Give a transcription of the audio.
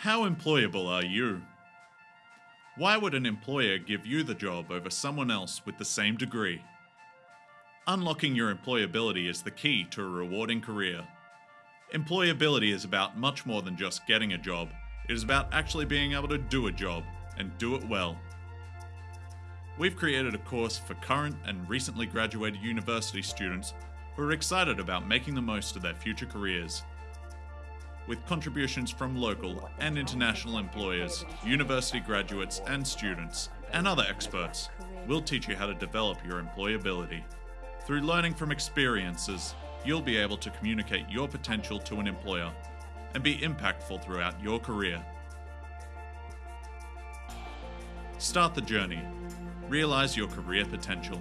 How employable are you? Why would an employer give you the job over someone else with the same degree? Unlocking your employability is the key to a rewarding career. Employability is about much more than just getting a job, it is about actually being able to do a job and do it well. We've created a course for current and recently graduated university students who are excited about making the most of their future careers. With contributions from local and international employers, university graduates and students, and other experts, we'll teach you how to develop your employability. Through learning from experiences, you'll be able to communicate your potential to an employer and be impactful throughout your career. Start the journey. Realize your career potential.